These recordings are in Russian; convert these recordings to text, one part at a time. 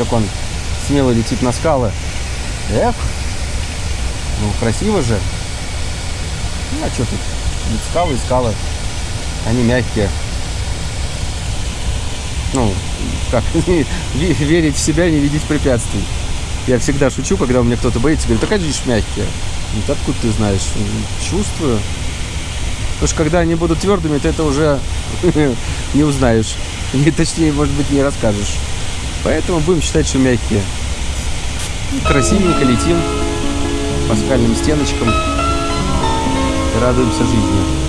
как он смело летит на скалы. Эх, ну красиво же. Ну, а что тут? Ведь скалы и скалы. Они мягкие. Ну, как, верить в себя, не видеть препятствий. Я всегда шучу, когда у меня кто-то боится, говорю, так же мягкие. Ну, откуда ты знаешь? Чувствую. Потому что когда они будут твердыми, ты это уже не узнаешь. Не, точнее, может быть, не расскажешь. Поэтому будем считать, что мягкие. Красивенько летим по скальным стеночкам и радуемся жизни.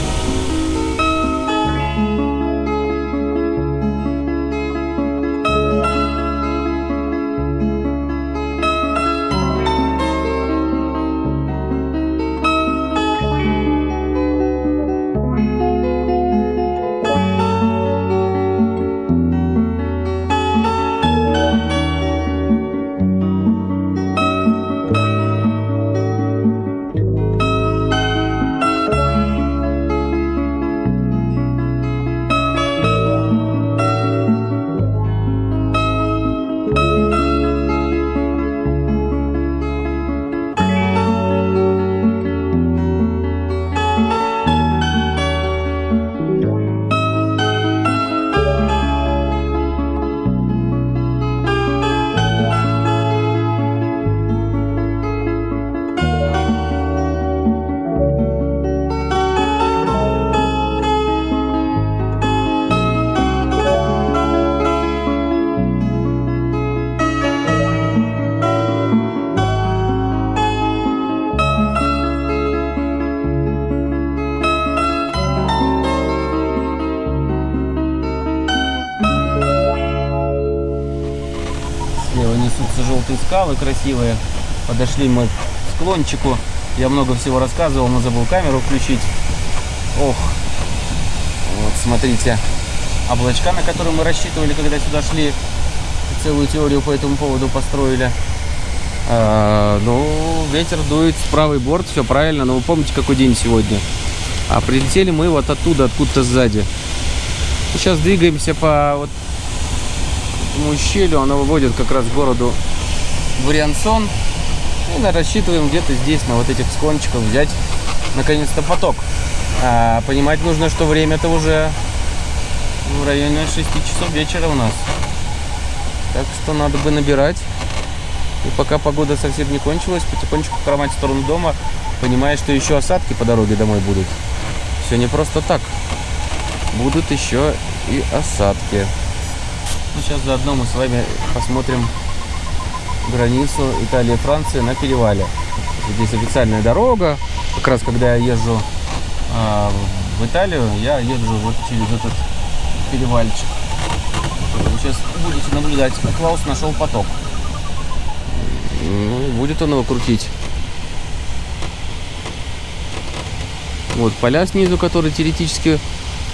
Красивые. Подошли мы к склончику. Я много всего рассказывал, но забыл камеру включить. Ох, вот смотрите, облачка, на которые мы рассчитывали, когда сюда шли. Целую теорию по этому поводу построили. А, ну, ветер дует в правый борт, все правильно. Но вы помните, какой день сегодня? А прилетели мы вот оттуда, откуда-то сзади. Сейчас двигаемся по вот этому ущелью. Оно выводит как раз к городу Вариансон. И рассчитываем где-то здесь, на вот этих склончиках, взять наконец-то поток. А, понимать нужно, что время-то уже в районе 6 часов вечера у нас. Так что надо бы набирать. И пока погода совсем не кончилась, потихонечку хромать в сторону дома, понимая, что еще осадки по дороге домой будут. Все не просто так. Будут еще и осадки. Ну, сейчас заодно мы с вами посмотрим границу Италии-Франции на перевале. Здесь официальная дорога. Как раз когда я езжу э, в Италию, я езжу вот через этот перевальчик. Вы сейчас будете наблюдать, как Клаус нашел поток. Ну, будет он его крутить. Вот поля снизу, которые теоретически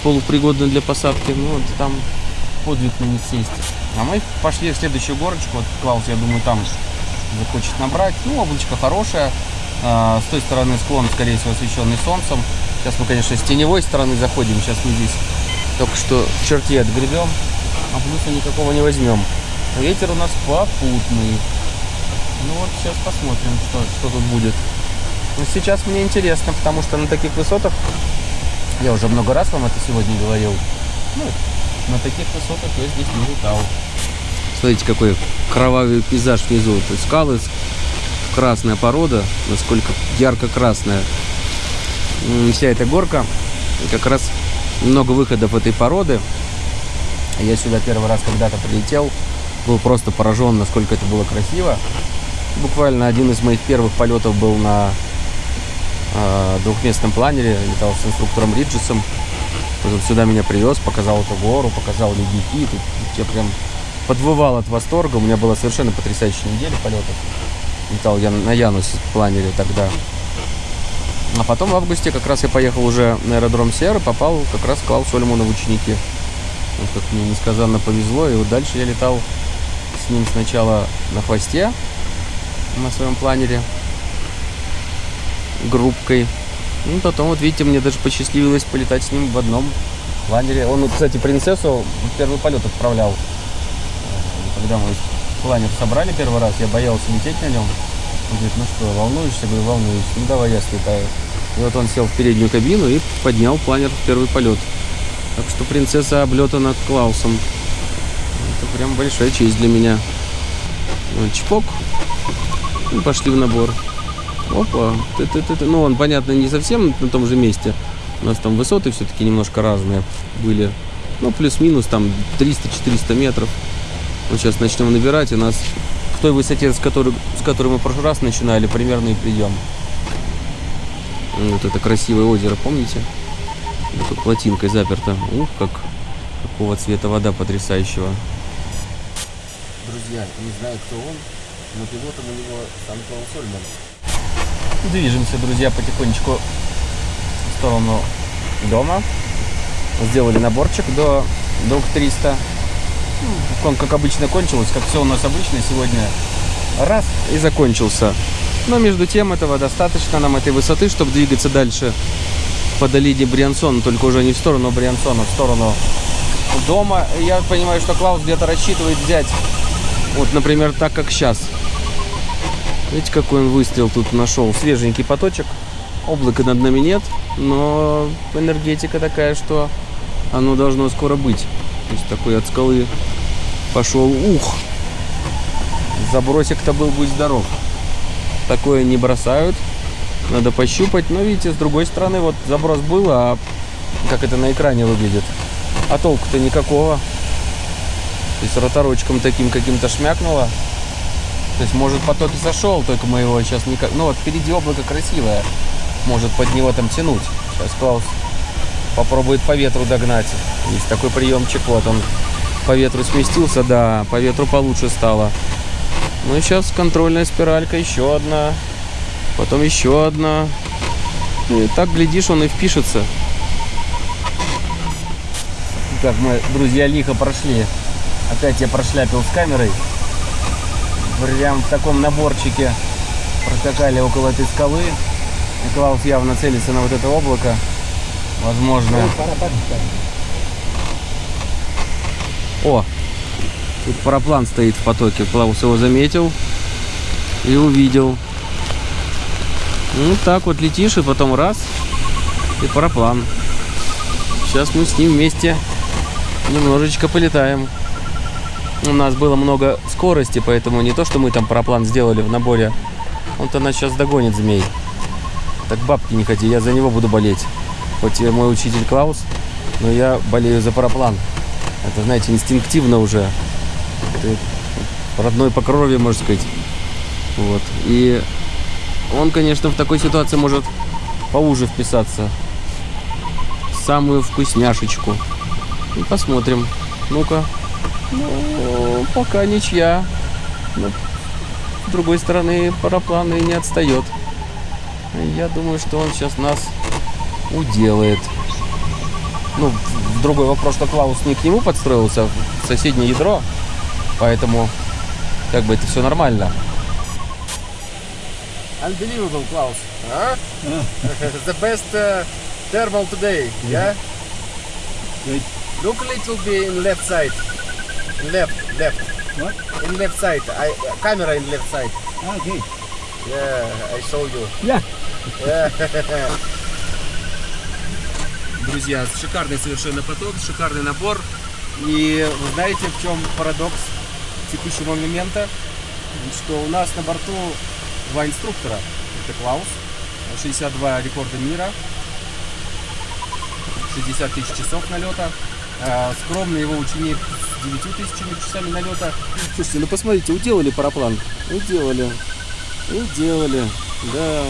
полупригодны для посадки. Ну, вот там подвиг на них сесть. А мы пошли в следующую горочку. Вот Клаус, я думаю, там захочет набрать. Ну, облачко хорошее. А, с той стороны склон, скорее всего, освещенный солнцем. Сейчас мы, конечно, с теневой стороны заходим. Сейчас мы здесь только что в отгребем, а плюса никакого не возьмем. Ветер у нас попутный. Ну вот, сейчас посмотрим, что, что тут будет. Но сейчас мне интересно, потому что на таких высотах, я уже много раз вам это сегодня говорил, ну, на таких высотах я здесь не летал. Смотрите, какой кровавый пейзаж внизу. То есть скалы, красная порода, насколько ярко-красная. Вся эта горка, как раз много выходов этой породы. Я сюда первый раз когда-то прилетел, был просто поражен, насколько это было красиво. Буквально один из моих первых полетов был на э, двухместном планере, летал с инструктором Риджесом. Потом сюда меня привез, показал эту гору, показал ледники. Тут я прям подвывал от восторга. У меня была совершенно потрясающая неделя полетов. Летал я на Янусе планере тогда. А потом в августе как раз я поехал уже на аэродром Сера, попал как раз к Клаусу Ольману в ученики. Вот как мне несказанно повезло. И вот дальше я летал с ним сначала на хвосте на своем планере группкой. Ну, потом, вот видите, мне даже посчастливилось полетать с ним в одном планере. Он, кстати, принцессу в первый полет отправлял когда мы планер собрали первый раз, я боялся лететь на нем. Он говорит, ну что, волнуешься? Я говорю, волнуюсь. Ну давай я слетаю. И вот он сел в переднюю кабину и поднял планер в первый полет. Так что принцесса облета над Клаусом. Это прям большая честь для меня. Чпок. И пошли в набор. Опа. Ты -ты -ты -ты. Ну, он, понятно, не совсем на том же месте. У нас там высоты все-таки немножко разные были. Ну, плюс-минус там 300-400 метров. Вот сейчас начнем набирать, и нас в той высоте, с которой, с которой мы в прошлый раз начинали, примерно и придем. Вот это красивое озеро, помните? Тут плотинкой заперто. Ух, как какого цвета вода потрясающего. Друзья, не знаю, кто он, но пилотом у него Сан-Клаус Сольман. Движемся, друзья, потихонечку в сторону дома. Сделали наборчик до друг 300. Он, как обычно, кончилось, как все у нас обычно сегодня. Раз и закончился. Но между тем этого достаточно нам этой высоты, чтобы двигаться дальше по долине Бриансона, только уже не в сторону Бриансона, в сторону дома. Я понимаю, что Клаус где-то рассчитывает взять, вот, например, так как сейчас. Видите, какой он выстрел тут нашел. Свеженький поточек. Облака над нами нет, но энергетика такая, что оно должно скоро быть. То есть такой от скалы пошел ух. Забросик-то был, будь здоров. Такое не бросают. Надо пощупать. Но видите, с другой стороны, вот заброс был, а как это на экране выглядит. А толку-то никакого. То есть роторочком таким каким-то шмякнуло. То есть, может, поток и сошел, только мы его сейчас никак... Ну, вот впереди облако красивое. Может, под него там тянуть. Сейчас Клаус попробует по ветру догнать. Есть такой приемчик. Вот он по ветру сместился, да, по ветру получше стало. Ну и сейчас контрольная спиралька, еще одна, потом еще одна. И так, глядишь, он и впишется. Как мы, друзья, лихо прошли. Опять я прошляпил с камерой. Прям в таком наборчике проскакали около этой скалы. Клаус явно целится на вот это облако. Возможно. О, тут параплан стоит в потоке. Клаус его заметил и увидел. Ну так вот летишь и потом раз и параплан. Сейчас мы с ним вместе немножечко полетаем. У нас было много скорости, поэтому не то, что мы там параплан сделали в наборе. Он-то нас сейчас догонит змей. Так бабки не ходи, я за него буду болеть. Хоть я мой учитель Клаус, но я болею за параплан. Это, знаете, инстинктивно уже. Ты родной по крови, можно сказать. Вот. И он, конечно, в такой ситуации может поуже вписаться. Самую вкусняшечку. И посмотрим. Ну-ка. Ну, пока ничья. Но, с другой стороны, параплан и не отстает. Я думаю, что он сейчас нас уделает. Ну, другой вопрос, что Клаус не к нему подстроился, в соседнее ядро, поэтому как бы это все нормально. Unbelievable, Klaus. Huh? the best uh, thermal today, yeah? Good. Look a little bit in left side. Left, left. What? In left side. I, camera in left side. Okay. Yeah, I saw you. Yeah. Yeah. Друзья, шикарный совершенно поток, шикарный набор. И вы знаете, в чем парадокс текущего момента? Что у нас на борту два инструктора. Это Клаус, 62 рекорда мира, 60 тысяч часов налета. А, скромный его ученик с 9 тысячами часами налета. Слушайте, ну посмотрите, уделали параплан. Уделали. Уделали. Да.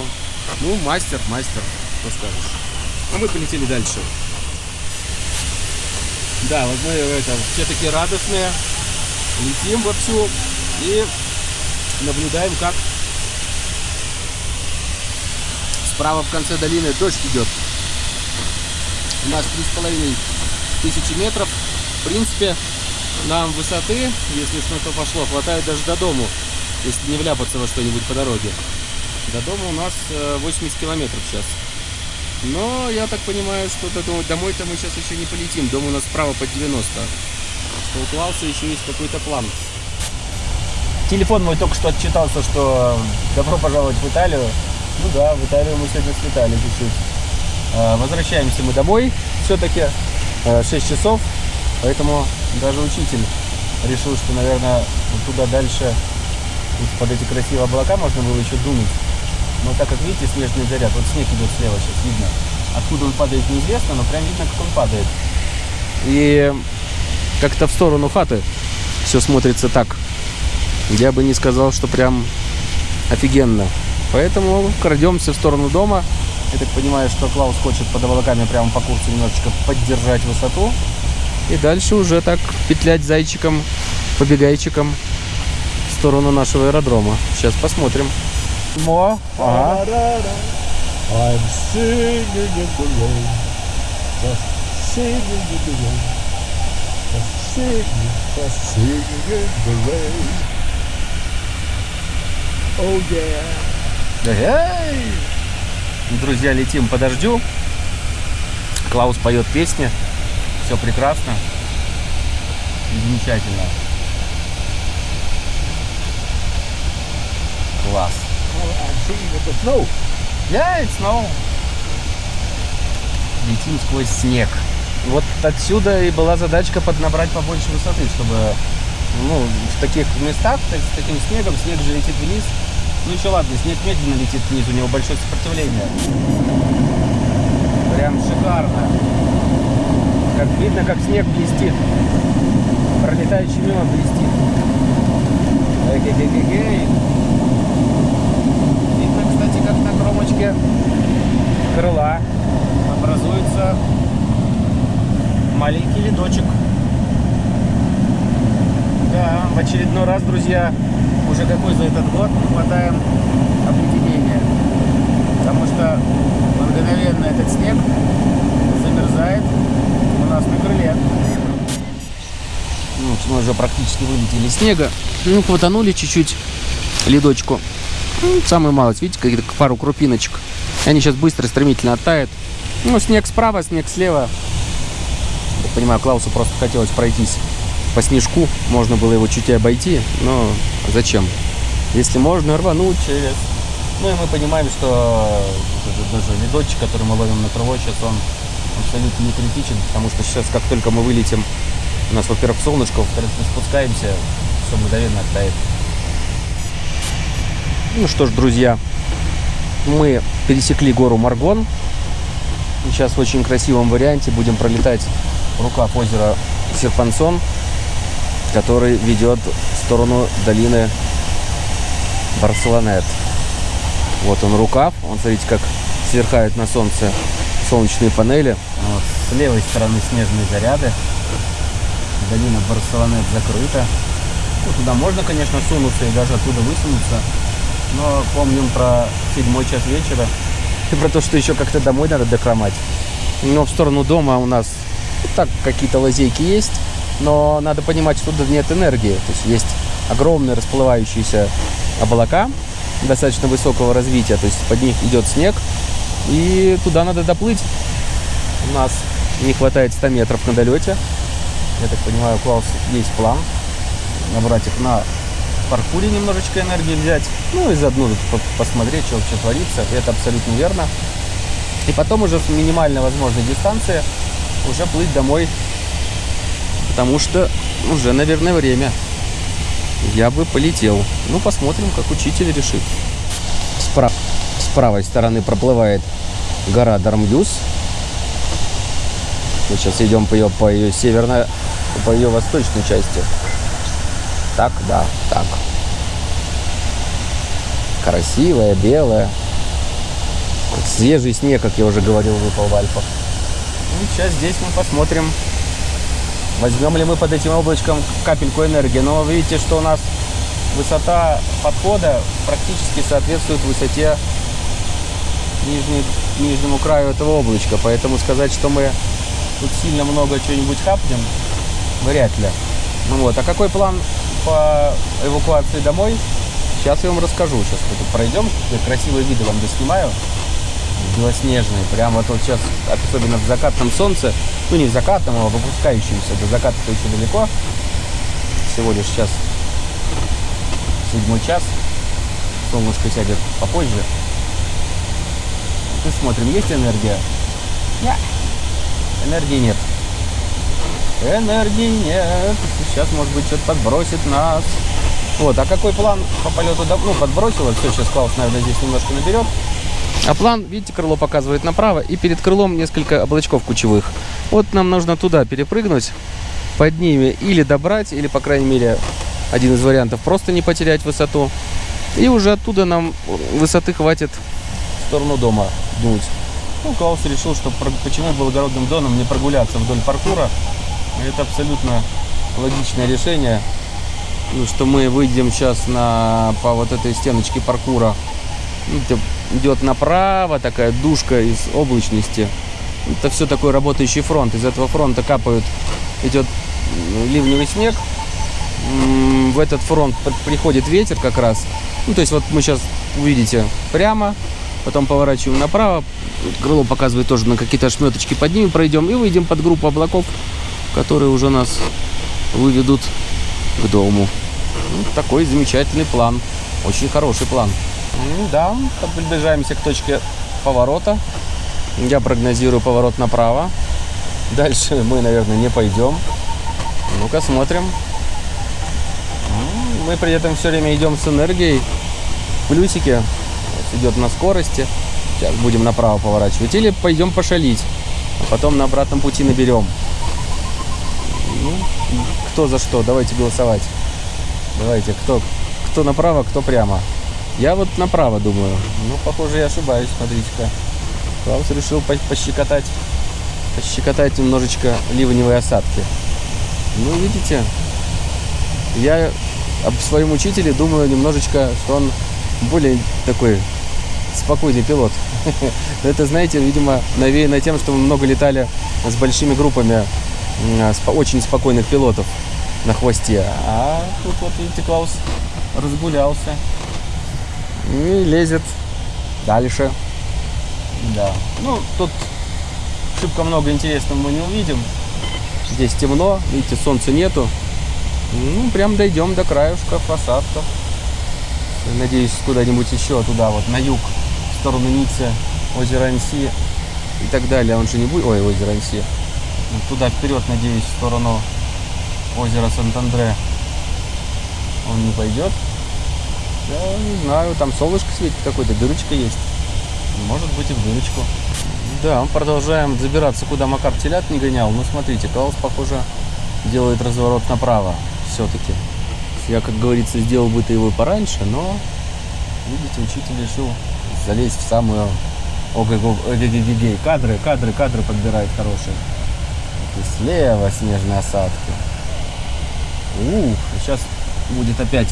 Ну, мастер, мастер, что скажешь. А мы полетели дальше. Да, вот мы это, все такие радостные. Летим вовсю и наблюдаем, как справа в конце долины дождь идет. У нас три с половиной тысячи метров. В принципе, нам высоты, если что-то пошло, хватает даже до дому, если не вляпаться во что-нибудь по дороге. До дома у нас э, 80 километров сейчас. Но я так понимаю, что до- домой-то мы сейчас еще не полетим. Дом у нас справа под 90. Что у Клауса еще есть какой-то план. телефон мой только что отчитался, что добро пожаловать в Италию. Ну да, в Италию мы сегодня слетали чуть-чуть. Э, Возвращаемся мы домой все-таки. 6 часов. Поэтому даже учитель решил, что, наверное, туда дальше под эти красивые облака можно было еще дунуть. Но так как видите, снежный заряд, вот снег идет слева сейчас, видно. Откуда он падает, неизвестно, но прям видно, как он падает. И как-то в сторону хаты все смотрится так. Я бы не сказал, что прям офигенно. Поэтому крадемся в сторону дома. Я так понимаю, что Клаус хочет под облаками прямо по курсу немножечко поддержать высоту. И дальше уже так петлять зайчиком, побегайчиком в сторону нашего аэродрома. Сейчас посмотрим. Мо, ага. I'm singing in the rain. Just singing in the rain. Just singing, just singing in the rain. Oh yeah. Эй! Друзья, летим по дождю. Клаус поет песни. Все прекрасно. Замечательно. Класс. I'm singing in the snow. Yeah, it's snow. Летим сквозь снег. Вот отсюда и была задачка поднабрать побольше высоты, чтобы ну, в таких местах, с таким снегом, снег же летит вниз. Ну еще ладно, снег медленно летит вниз, у него большое сопротивление. Прям шикарно. Как видно, как снег блестит. Пролетающий мимо блестит. Эгегегегей. Видно, кстати, кромочке крыла образуется маленький ледочек. Да, в очередной раз, друзья, уже какой за этот год мы хватаем обледенения. Потому что мгновенно этот снег замерзает у нас на крыле. Ну, мы уже практически вылетели снега. Ну, хватанули чуть-чуть ледочку. Ну, самую малость, видите, какие-то пару крупиночек. Они сейчас быстро, стремительно оттают. Ну, снег справа, снег слева. Я понимаю, Клаусу просто хотелось пройтись по снежку. Можно было его чуть и обойти, но зачем? Если можно, рвануть через... Ну и мы понимаем, что даже ледочек, который мы ловим на крыло, сейчас он абсолютно не критичен, потому что сейчас, как только мы вылетим, у нас, во-первых, солнышко, во-вторых, мы спускаемся, все мгновенно оттает. Ну что ж, друзья, мы пересекли гору Маргон. Сейчас в очень красивом варианте будем пролетать рукав озера Серпансон, который ведет в сторону долины Барселонет. Вот он рукав. Он, смотрите, как сверкают на солнце солнечные панели. Вот. С левой стороны снежные заряды. Долина Барселонет закрыта. Ну, туда можно, конечно, сунуться и даже оттуда высунуться. Но помним про седьмой час вечера и про то, что еще как-то домой надо дохромать. Но в сторону дома у нас ну, так какие-то лазейки есть, но надо понимать, что тут нет энергии. То есть есть огромные расплывающиеся облака достаточно высокого развития, то есть под них идет снег, и туда надо доплыть. У нас не хватает 100 метров на долете. Я так понимаю, у Клауса есть план набрать их на паркуре немножечко энергии взять, ну и заодно посмотреть, что вообще творится. Это абсолютно верно. И потом уже с минимальной возможной дистанции уже плыть домой, потому что уже, наверное, время. Я бы полетел. Ну, посмотрим, как учитель решит. Спра- С правой стороны проплывает гора Дармюс. Мы сейчас идем по ее, по ее северной, по ее восточной части. Так, да, так. Красивая, белая. Свежий снег, как я уже говорил, выпал в Альпах. Ну, сейчас здесь мы посмотрим, возьмем ли мы под этим облачком капельку энергии. Но вы видите, что у нас высота подхода практически соответствует высоте нижней, нижнему краю этого облачка. Поэтому сказать, что мы тут сильно много чего-нибудь хапнем, вряд ли. Ну вот, а какой план по эвакуации домой? Сейчас я вам расскажу. Сейчас тут пройдем, красивые виды вам доснимаю. Белоснежные. Прям вот, вот сейчас, особенно в закатном солнце, ну не в закатном, а в опускающемся, до заката-то еще далеко. Всего лишь сейчас седьмой час. Солнышко сядет попозже. И смотрим, есть энергия? Нет. Энергии нет. Энергии нет. Сейчас, может быть, что-то подбросит нас. Вот, а какой план по полету? Ну, подбросило. Все, сейчас Клаус, наверное, здесь немножко наберет. А план, видите, крыло показывает направо, и перед крылом несколько облачков кучевых. Вот нам нужно туда перепрыгнуть, под ними или добрать, или, по крайней мере, один из вариантов просто не потерять высоту. И уже оттуда нам высоты хватит в сторону дома дуть. Ну, Клаус решил, что почему благородным доном не прогуляться вдоль паркура. Это абсолютно логичное решение. Ну, что мы выйдем сейчас на, по вот этой стеночке паркура. Видите, идет направо такая душка из облачности. Это все такой работающий фронт. Из этого фронта капают, идет ливневый снег. В этот фронт при- приходит ветер как раз. Ну, то есть вот мы сейчас увидите прямо, потом поворачиваем направо. Крыло показывает тоже на какие-то шметочки под ними пройдем и выйдем под группу облаков, которые уже нас выведут к дому. Ну, такой замечательный план. Очень хороший план. М, Да, приближаемся к точке поворота. Я прогнозирую поворот направо. Дальше мы, наверное, не пойдем. Ну-ка, смотрим. М, Мы при этом все время идем с энергией. Вот идет на скорости. Сейчас будем направо поворачивать. Или пойдем пошалить. А потом на обратном пути наберем. Ну, кто за что? Давайте голосовать. Давайте, кто, кто направо, кто прямо. Я вот направо думаю. Ну, похоже, я ошибаюсь, смотрите-ка. Клаус решил по- пощекотать, пощекотать немножечко ливневые осадки. Ну, видите, я об своем учителе думаю немножечко, что он более такой спокойный пилот. Это, знаете, видимо, навеяно тем, что мы много летали с большими группами очень спокойных пилотов на хвосте. А тут вот, видите, Клаус разгулялся и лезет дальше. Да. Ну, тут шибко много интересного мы не увидим. Здесь темно, видите, солнца нету. Ну, прям дойдем до краешка посадков. Надеюсь, куда-нибудь еще туда, вот на юг, в сторону Ниццы, озеро Анси и так далее. Он же не будет... Ой, озеро Анси. Ну, Туда вперед, надеюсь, в сторону озера Сант-Андре. Он не пойдет. Я не знаю, там солнышко светит какой-то, дырочка есть. Может быть и в дырочку. Да, продолжаем забираться, куда Макар телят не гонял. Ну, смотрите, Каус, похоже, делает разворот направо все-таки. Я, как говорится, сделал бы это его пораньше, но, видите, учитель решил залезть в самую ОГГ. Кадры, кадры, кадры подбирает хорошие. И слева снежные осадки. Ух, сейчас будет опять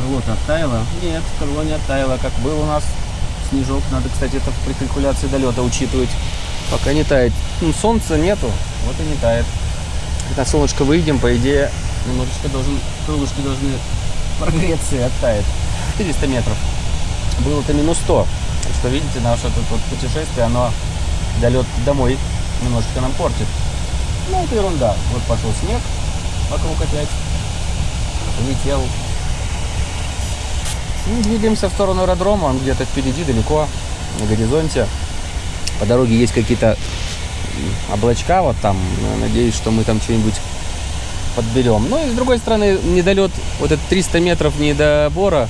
крыло-то оттаяло. Нет, крыло не оттаяло, как был у нас снежок. Надо, кстати, это при калькуляции долета учитывать. Пока не тает. Ну, солнца нету, вот и не тает. На солнышко выйдем, по идее, немножечко должен, крылышки должны прогреться и оттает. 400 метров. Было-то минус 100. Так что, видите, наше тут вот путешествие, оно долет домой немножечко нам портит. Ну, это ерунда. Вот пошел снег вокруг опять. Летел. Ну, двигаемся в сторону аэродрома. Он где-то впереди, далеко, на горизонте. По дороге есть какие-то облачка вот там. Надеюсь, что мы там что-нибудь подберем. Ну и с другой стороны, недолет, вот этот 300 метров недобора,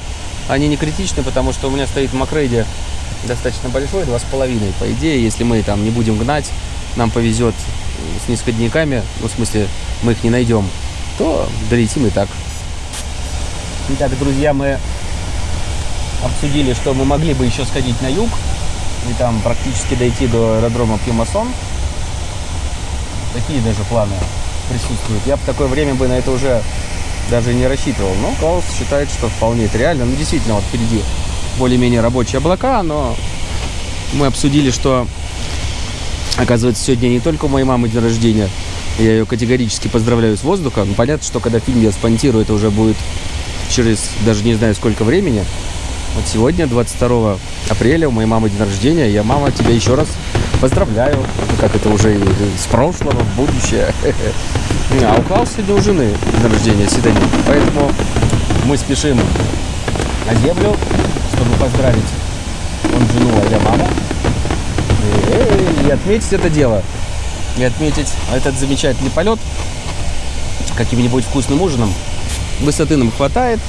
они не критичны, потому что у меня стоит в Макрейде достаточно большой, 2,5. По идее, если мы там не будем гнать, нам повезет с нисходниками, ну, в смысле, мы их не найдем, то долетим и так. Итак, друзья, мы обсудили, что мы могли бы еще сходить на юг и там практически дойти до аэродрома Пьюмасон. Такие даже планы присутствуют. Я в такое время бы на это уже даже не рассчитывал. Но Клаус считает, что вполне это реально. Ну, действительно, вот впереди более-менее рабочие облака, но мы обсудили, что оказывается сегодня не только у моей мамы день рождения, я ее категорически поздравляю с воздуха. Ну, понятно, что когда фильм я спонтирую, это уже будет через даже не знаю сколько времени. Вот сегодня, 22 апреля, у моей мамы день рождения. Я, мама, тебя еще раз поздравляю. Ну, Как это уже с прошлого в будущее. А у Клауса сегодня у жены день рождения, Седани. Поэтому мы спешим на землю, чтобы поздравить он жену, а я маму. И, и отметить это дело. И отметить этот замечательный полет каким-нибудь вкусным ужином. Высоты нам хватает.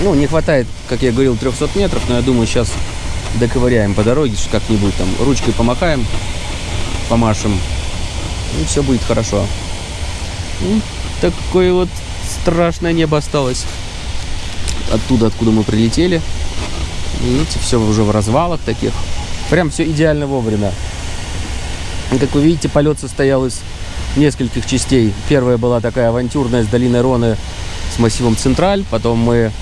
Ну, не хватает, как я говорил, 300 метров, но я думаю, сейчас доковыряем по дороге, как-нибудь там ручкой помахаем, помашем, и все будет хорошо. Ну, такое вот страшное небо осталось. Оттуда, откуда мы прилетели. Видите, все уже в развалах таких. Прям все идеально вовремя. Как вы видите, полет состоял из нескольких частей. Первая была такая авантюрная с долиной Роны с массивом Централь. Потом мы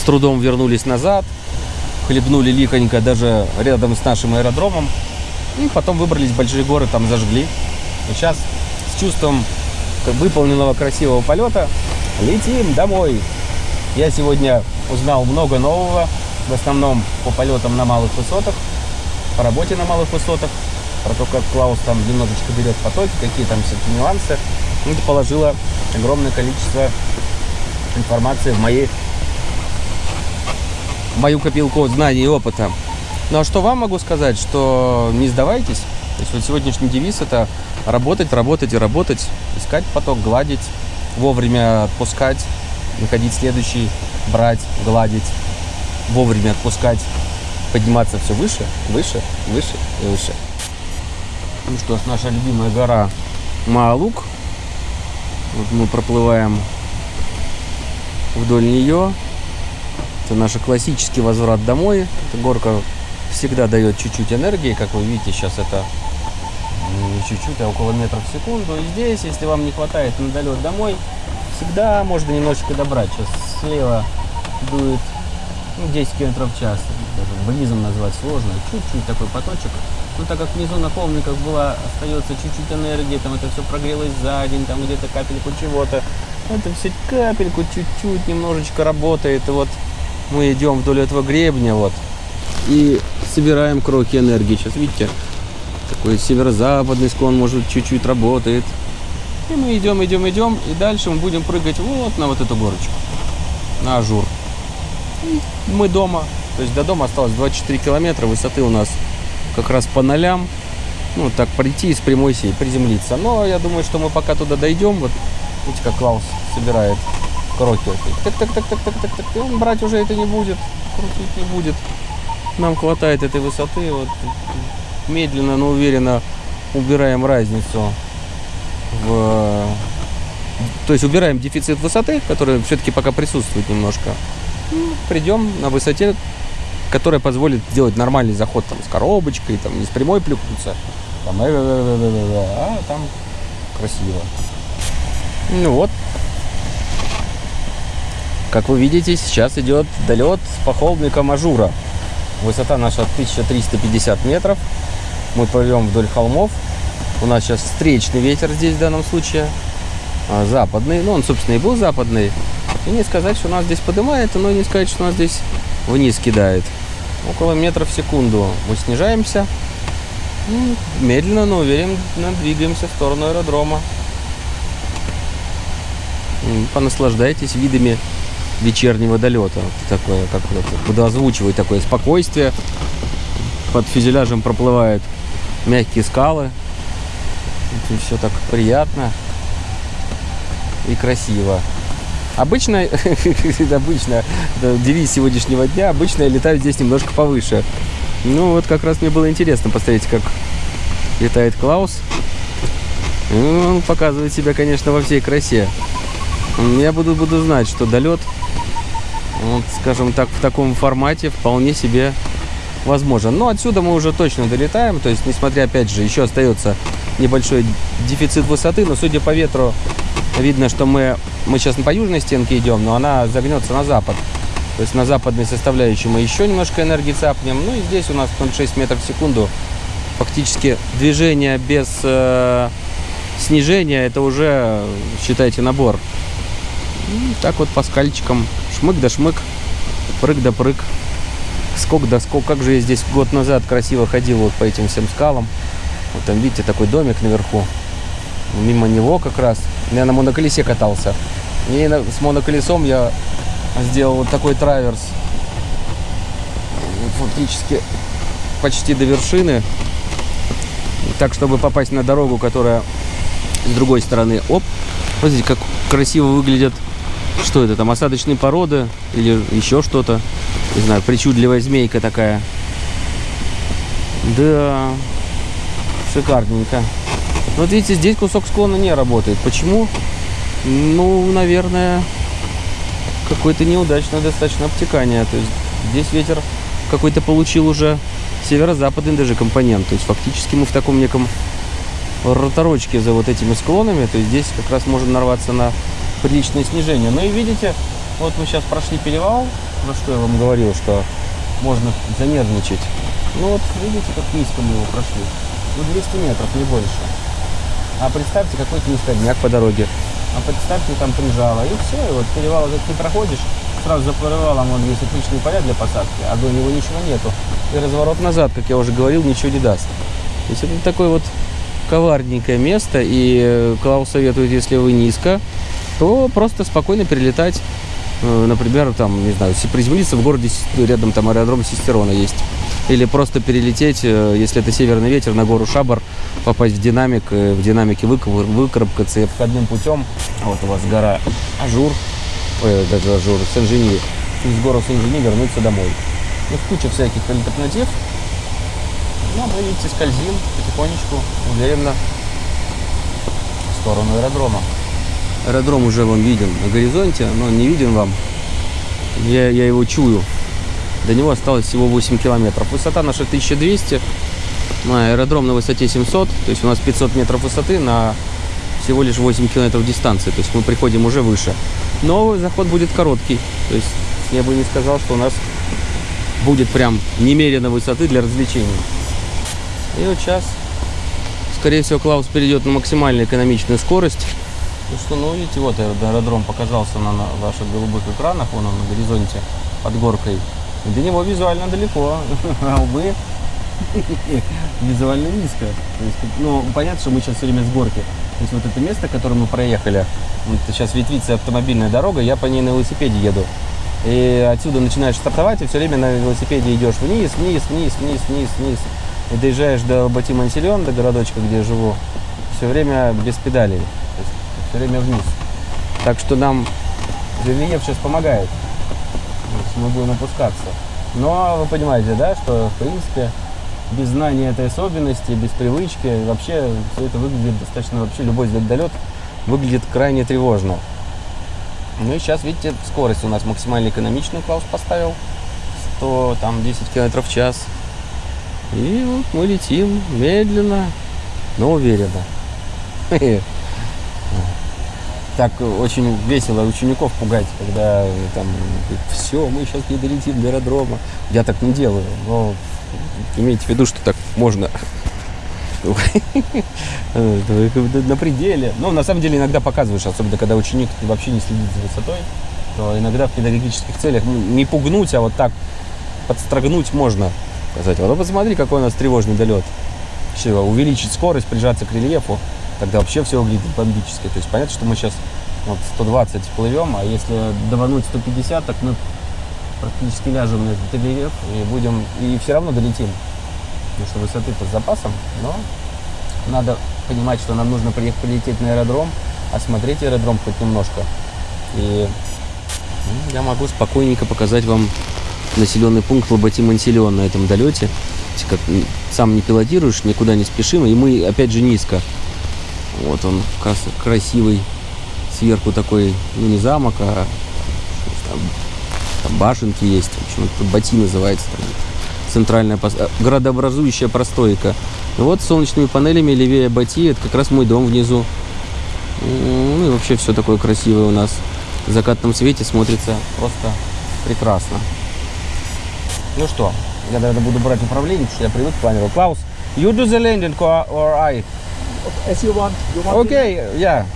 с трудом вернулись назад. Хлебнули лихонько даже рядом с нашим аэродромом. И потом выбрались в большие горы, там зажгли. И сейчас с чувством выполненного красивого полета летим домой. Я сегодня узнал много нового, в основном по полетам на малых высотах, по работе на малых высотах, про то, как Клаус там немножечко берет потоки, какие там всякие нюансы. Ну, Это положило огромное количество информации в мои в мою копилку знаний и опыта. Ну а что вам могу сказать, что не сдавайтесь. То есть вот сегодняшний девиз это работать, работать и работать, искать поток, гладить, вовремя отпускать, находить следующий, брать, гладить, вовремя отпускать, подниматься все выше, выше, выше и выше. Ну что ж, наша любимая гора Маалук. Вот мы проплываем вдоль нее. Это наш классический возврат домой. Эта горка всегда дает чуть-чуть энергии, как вы видите, сейчас это не чуть-чуть, а около метров в секунду. И здесь, если вам не хватает на долет домой, всегда можно немножечко добрать. Сейчас слева дует ну, 10 км в час. Бризом назвать сложно. Чуть-чуть такой поточек. Но так как внизу на холмиках была, остается чуть-чуть энергии, там это все прогрелось за день, там где-то капельку чего-то. Это все капельку чуть-чуть немножечко работает. И вот мы идем вдоль этого гребня, вот, и собираем крохи энергии. Сейчас видите, такой северо-западный склон, может, чуть-чуть работает. И мы идем, идем, идем, и дальше мы будем прыгать вот на вот эту горочку, на ажур. И мы дома, то есть до дома осталось 24 километра, высоты у нас как раз по нолям. Ну, так прийти и с прямой сесть, приземлиться. Но я думаю, что мы пока туда дойдем, вот видите, как Клаус собирает кроки. Так, так, так, так, так, так, так. И он брать уже это не будет, крутить не будет. Нам хватает этой высоты, вот медленно, но уверенно убираем разницу в... То есть убираем дефицит высоты, который все-таки пока присутствует немножко. Придем на высоте, которая позволит сделать нормальный заход там, с коробочкой, там, не с прямой плюхнуться, там, э, э, э, э, э, э, а там красиво. Ну вот. Как вы видите, сейчас идет долет по холмикам Ажура. Высота наша 1350 метров. Мы плывем вдоль холмов. У нас сейчас встречный ветер здесь в данном случае. а, Западный. Ну, он, собственно, и был западный. И не сказать, что нас здесь поднимает, но и не сказать, что нас здесь вниз кидает. Около метра в секунду мы снижаемся. Ну, Медленно, но уверенно двигаемся в сторону аэродрома. Понаслаждайтесь видами вечернего долета. Такое, как это, буду озвучивать такое спокойствие. Под фюзеляжем проплывают мягкие скалы. Все так приятно и красиво. Обычно, обычно, девиз сегодняшнего дня, обычно я летаю здесь немножко повыше. Ну вот как раз мне было интересно посмотреть, как летает Клаус. Он показывает себя, конечно, во всей красе. Я буду, буду знать, что долет, вот, скажем так, в таком формате вполне себе возможен. Но отсюда мы уже точно долетаем. То есть, несмотря, опять же, еще остается небольшой дефицит высоты, но судя по ветру, видно, что мы, мы сейчас по южной стенке идем, но она загнется на запад. То есть на западной составляющей мы еще немножко энергии цапнем. Ну и здесь у нас 0,6 метров в секунду. Фактически движение без э, снижения, это уже, считайте, набор. И так вот по скальчикам. Шмык да шмык, прыг да прыг. Скок да скок. Как же я здесь год назад красиво ходил вот по этим всем скалам. Вот там, видите, такой домик наверху. Мимо него как раз. Я на моноколесе катался. И с моноколесом я сделал вот такой траверс. Фактически почти до вершины. Так, чтобы попасть на дорогу, которая с другой стороны. Оп! Смотрите, как красиво выглядят. Что это там, осадочные породы или еще что-то? Не знаю, причудливая змейка такая. Да, шикарненько. Вот видите, здесь кусок склона не работает. Почему? Ну, наверное, какое-то неудачное достаточно обтекание. То есть здесь ветер какой-то получил уже северо-западный даже компонент. То есть фактически мы в таком неком роторочке за вот этими склонами. То есть здесь как раз можно нарваться на приличное снижение. Ну и видите, вот мы сейчас прошли перевал, про что я вам говорил, что можно занервничать. Ну вот видите, как низко мы его прошли. Ну 200 метров, не больше. А представьте, какой-то низкодняк по дороге. А представьте, там прижало. И все, и вот перевал этот ты проходишь, сразу за перевалом вон есть отличные поля для посадки, а до него ничего нету. И разворот назад, как я уже говорил, ничего не даст. То есть это такое вот коварненькое место, и э, Клаус советует, если вы низко, то просто спокойно перелетать, э, например, там, не знаю, приземлиться в городе, рядом там аэродром Систерона есть. Или просто перелететь, э, если это северный ветер, на гору Шабар, попасть в динамик, э, в динамике выкарабкаться и обходным путем. Вот у вас гора Ажур, ой, даже Ажур, Сен-Жени, из горы Сен-Жени вернуться домой. Ну, куча всяких альтернатив. Ну, мы, видите, скользим потихонечку, уверенно в сторону аэродрома. Аэродром уже вам виден на горизонте, но он не виден вам. Я, я его чую. До него осталось всего 8 километров. Высота наша 1200, ну, а аэродром на высоте 700, то есть у нас 500 метров высоты на всего лишь 8 километров дистанции, то есть мы приходим уже выше. Но заход будет короткий, то есть я бы не сказал, что у нас будет прям немерено высоты для развлечений. И вот сейчас, скорее всего, Клаус перейдет на максимально экономичную скорость. Ну что, ну видите, вот аэро- аэродром показался на, ваших голубых экранах, он на горизонте под горкой. До него визуально далеко, а мы визуально низко. То есть, ну, понятно, что мы сейчас все время с горки. То есть вот это место, которое мы проехали, вот сейчас ветвится автомобильная дорога, я по ней на велосипеде еду. И отсюда начинаешь стартовать, и все время на велосипеде идешь вниз, вниз, вниз, вниз, вниз, вниз. И доезжаешь до Батимансильон, до городочка, где я живу, все время без педалей. То есть все время вниз. Так что нам рельеф сейчас помогает. Мы будем опускаться. Но вы понимаете, да, что в принципе без знания этой особенности, без привычки, вообще все это выглядит достаточно, вообще любой звездолет выглядит крайне тревожно. Ну и сейчас, видите, скорость у нас максимально экономичную Клаус поставил. 100, там, 10 километров в час. И вот мы летим медленно, но уверенно. Так очень весело учеников пугать, когда э, там все, мы сейчас не долетим до аэродрома. Я так не делаю, но имейте в виду, что так можно. Э, На пределе. Ну, на самом деле, иногда показываешь, особенно когда ученик вообще не следит за высотой, то иногда в педагогических целях ну, не пугнуть, а вот так подстрогнуть можно. Сказать, вот ну, посмотри, какой у нас тревожный долет. Все, увеличить скорость, прижаться к рельефу, тогда вообще все выглядит бомбически. То есть понятно, что мы сейчас вот 120 плывем, а если давануть 150, так мы практически ляжем на этот рельеф и будем, и все равно долетим. Потому что высоты-то с запасом, но надо понимать, что нам нужно приехать, прилететь на аэродром, осмотреть аэродром хоть немножко. И ну, я могу спокойненько показать вам населенный пункт Лоботи-Мансильон на этом долете. Как сам не пилотируешь, никуда не спешим, и мы опять же низко. Вот он крас- красивый, сверху такой, ну не замок, а там, там башенки есть. В общем, это Бати называется. Там, центральная а, градообразующая простойка. И вот с солнечными панелями левее Бати, это как раз мой дом внизу. Ну и вообще все такое красивое у нас. В закатном свете смотрится просто прекрасно. Ну что, я, наверное, буду брать управление, я привык к планеру. Клаус, you do the landing or I? as you want. You want okay, yeah.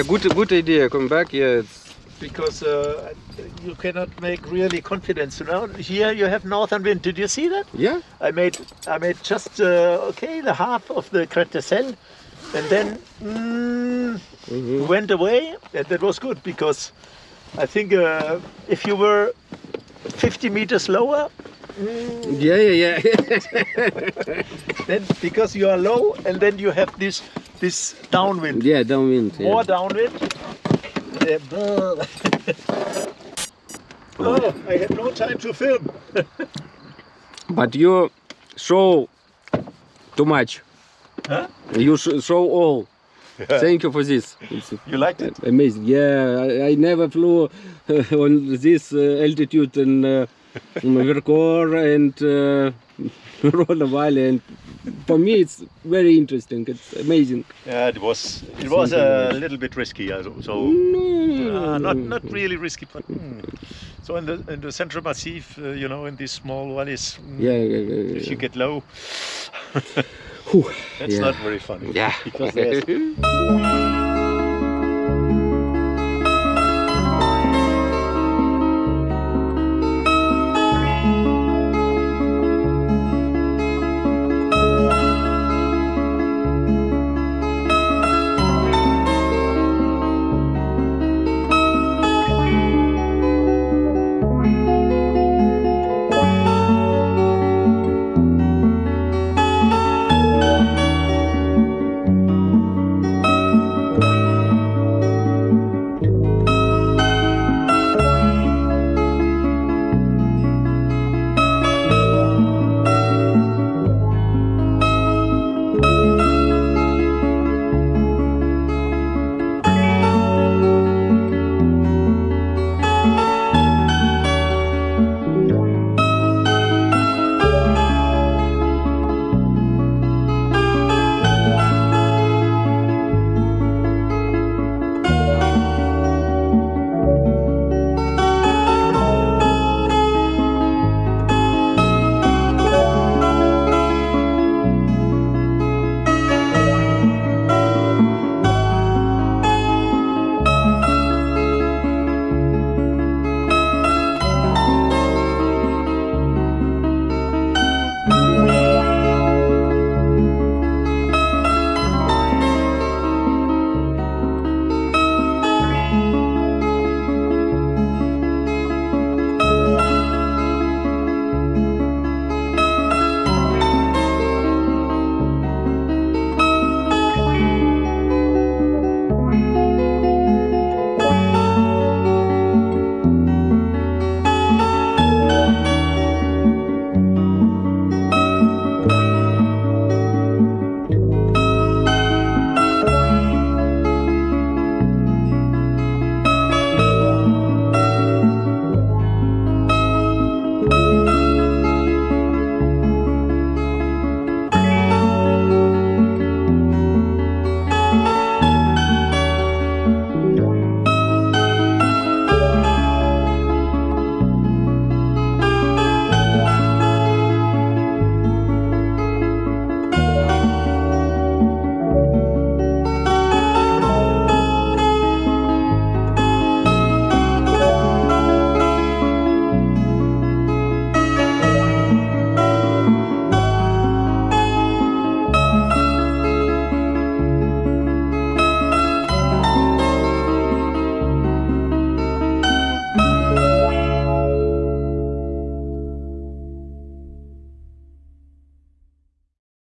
Yeah, good, good idea. Come back. Yeah, it's because uh, you cannot make really confidence. You know, here you have northern wind. Did you see that? yeah. I made I made just uh, okay the half of the Cretacel, and then mm, Mhm. went away, and that was good because I think uh, if you were 50 meters lower, Yeah, yeah, yeah. then because you are low, and then you have this this downwind, yeah, downwind. Yeah. more downwind. Uh, oh, I had no time to film. But you show too much. Huh? You show all. Thank you for this. It's You liked it? amazing. Yeah, I, I never flew on this uh, altitude and. uh, Vercors and uh, Rolla Valley, and for me it's very interesting. It's amazing. Yeah, it was. It was a little bit risky. So, so uh, not not really risky, but mm. so in the in the Central Massif, uh, you know, in these small valleys, mm, Yeah, yeah, yeah, if you get low, that's not very funny. Yeah. because there's